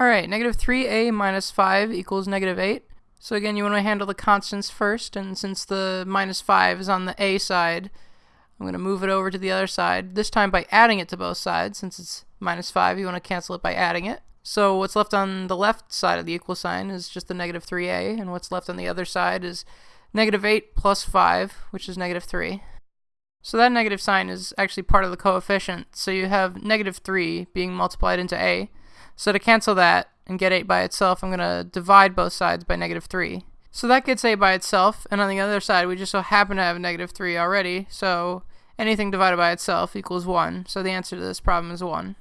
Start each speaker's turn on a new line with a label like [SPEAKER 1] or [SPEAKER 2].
[SPEAKER 1] Alright, negative 3a minus 5 equals negative 8. So again, you want to handle the constants first, and since the minus 5 is on the a side, I'm going to move it over to the other side, this time by adding it to both sides. Since it's minus 5, you want to cancel it by adding it. So what's left on the left side of the equal sign is just the negative 3a, and what's left on the other side is negative 8 plus 5, which is negative 3. So that negative sign is actually part of the coefficient, so you have negative 3 being multiplied into a, so to cancel that and get 8 by itself, I'm going to divide both sides by negative 3. So that gets 8 by itself, and on the other side, we just so happen to have negative 3 already, so anything divided by itself equals 1. So the answer to this problem is 1.